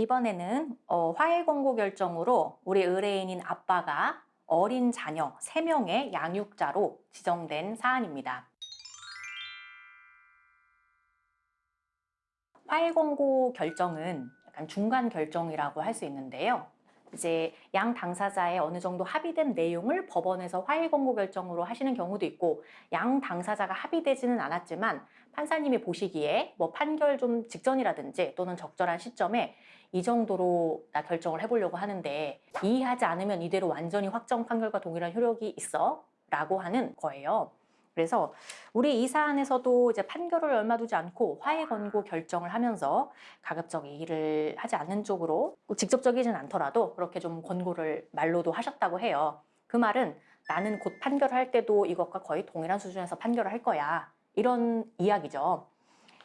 이번에는 어, 화해 권고 결정으로 우리 의뢰인인 아빠가 어린 자녀 3명의 양육자로 지정된 사안입니다. 화해 권고 결정은 약간 중간 결정이라고 할 수 있는데요. 이제 양 당사자의 어느 정도 합의된 내용을 법원에서 화해 권고 결정으로 하시는 경우도 있고 양 당사자가 합의되지는 않았지만 판사님이 보시기에 뭐 판결 좀 직전이라든지 또는 적절한 시점에 이 정도로 나 결정을 해보려고 하는데 이의하지 않으면 이대로 완전히 확정 판결과 동일한 효력이 있어 라고 하는 거예요. 그래서 우리 이 사안에서도 이제 판결을 얼마 두지 않고 화해 권고 결정을 하면서 가급적 이의를 하지 않는 쪽으로 직접적이진 않더라도 그렇게 좀 권고를 말로도 하셨다고 해요. 그 말은 나는 곧 판결할 때도 이것과 거의 동일한 수준에서 판결을 할 거야. 이런 이야기죠.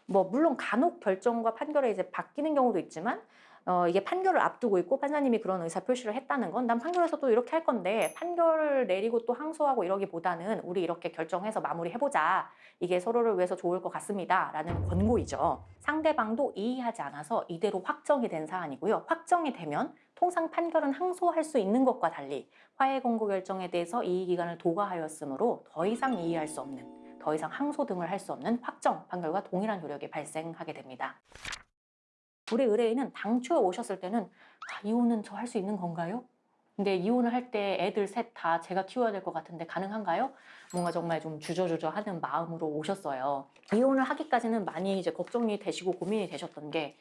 뭐 물론 간혹 결정과 판결에 이제 바뀌는 경우도 있지만 어, 이게 판결을 앞두고 있고 판사님이 그런 의사 표시를 했다는 건 난 판결에서도 이렇게 할 건데 판결을 내리고 또 항소하고 이러기보다는 우리 이렇게 결정해서 마무리해보자. 이게 서로를 위해서 좋을 것 같습니다. 라는 권고이죠. 상대방도 이의하지 않아서 이대로 확정이 된 사안이고요. 확정이 되면 통상 판결은 항소할 수 있는 것과 달리 화해 권고 결정에 대해서 이의기간을 도과하였으므로 더 이상 이의할 수 없는 더 이상 항소 등을 할 수 없는 확정 판결과 동일한 효력이 발생하게 됩니다. 우리 의뢰인은 당초에 오셨을 때는 아, 이혼은 저 할 수 있는 건가요? 근데 이혼을 할 때 애들 셋 다 제가 키워야 될 것 같은데 가능한가요? 뭔가 정말 좀 주저주저 하는 마음으로 오셨어요. 이혼을 하기까지는 많이 이제 걱정이 되시고 고민이 되셨던 게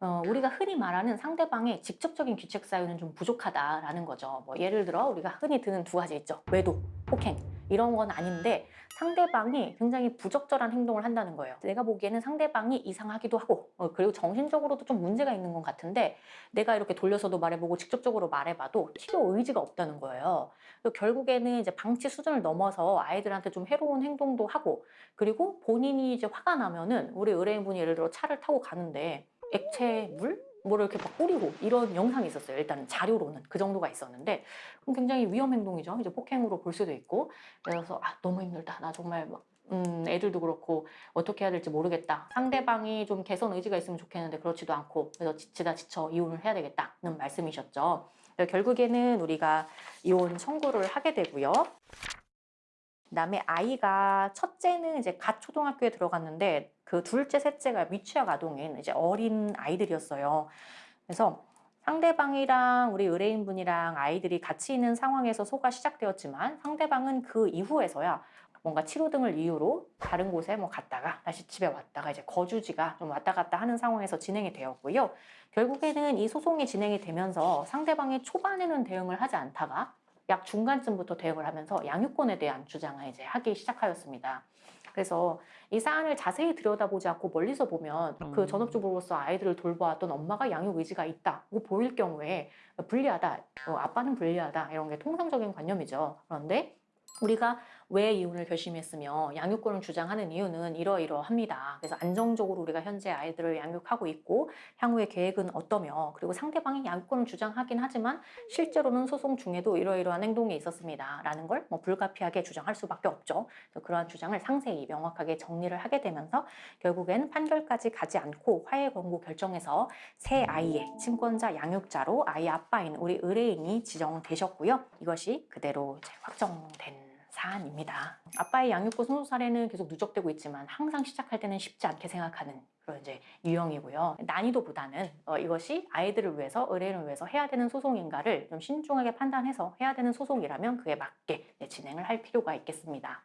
어, 우리가 흔히 말하는 상대방의 직접적인 귀책 사유는 좀 부족하다라는 거죠. 뭐 예를 들어 우리가 흔히 드는 두 가지 있죠. 외도, 폭행 이런 건 아닌데 상대방이 굉장히 부적절한 행동을 한다는 거예요. 내가 보기에는 상대방이 이상하기도 하고 어, 그리고 정신적으로도 좀 문제가 있는 것 같은데 내가 이렇게 돌려서도 말해보고 직접적으로 말해봐도 치료 의지가 없다는 거예요. 결국에는 이제 방치 수준을 넘어서 아이들한테 좀 해로운 행동도 하고 그리고 본인이 이제 화가 나면은 우리 의뢰인분이 예를 들어 차를 타고 가는데 액체 물? 뭐를 이렇게 막 뿌리고 이런 영상이 있었어요. 일단 자료로는 그 정도가 있었는데 굉장히 위험 행동이죠. 이제 폭행으로 볼 수도 있고 그래서 아 너무 힘들다. 나 정말 막 음, 애들도 그렇고 어떻게 해야 될지 모르겠다. 상대방이 좀 개선 의지가 있으면 좋겠는데 그렇지도 않고 그래서 지치다 지쳐 이혼을 해야 되겠다는 말씀이셨죠. 결국에는 우리가 이혼 청구를 하게 되고요. 그다음에 아이가 첫째는 이제 갓 초등학교에 들어갔는데 그 둘째, 셋째가 미취학 아동인 이제 어린 아이들이었어요. 그래서 상대방이랑 우리 의뢰인분이랑 아이들이 같이 있는 상황에서 소가 시작되었지만 상대방은 그 이후에서야 뭔가 치료 등을 이유로 다른 곳에 뭐 갔다가 다시 집에 왔다가 이제 거주지가 좀 왔다 갔다 하는 상황에서 진행이 되었고요. 결국에는 이 소송이 진행이 되면서 상대방이 초반에는 대응을 하지 않다가 약 중간쯤부터 대응을 하면서 양육권에 대한 주장을 이제 하기 시작하였습니다. 그래서 이 사안을 자세히 들여다보지 않고 멀리서 보면 그 음. 그 전업주부로서 아이들을 돌보았던 엄마가 양육 의지가 있다고 보일 경우에 불리하다, 어, 아빠는 불리하다 이런 게 통상적인 관념이죠. 그런데 우리가 왜 이혼을 결심했으며 양육권을 주장하는 이유는 이러이러합니다. 그래서 안정적으로 우리가 현재 아이들을 양육하고 있고 향후의 계획은 어떠며 그리고 상대방이 양육권을 주장하긴 하지만 실제로는 소송 중에도 이러이러한 행동이 있었습니다. 라는 걸 뭐 불가피하게 주장할 수밖에 없죠. 그러한 주장을 상세히 명확하게 정리를 하게 되면서 결국엔 판결까지 가지 않고 화해 권고 결정에서 새 아이의 친권자 양육자로 아이 아빠인 우리 의뢰인이 지정되셨고요. 이것이 그대로 확정된 사안입니다. 아빠의 양육고 승소 사례는 계속 누적되고 있지만 항상 시작할 때는 쉽지 않게 생각하는 그런 이제 유형이고요. 난이도보다는 어, 이것이 아이들을 위해서 의뢰인을 위해서 해야 되는 소송인가를 좀 신중하게 판단해서 해야 되는 소송이라면 그에 맞게 진행을 할 필요가 있겠습니다.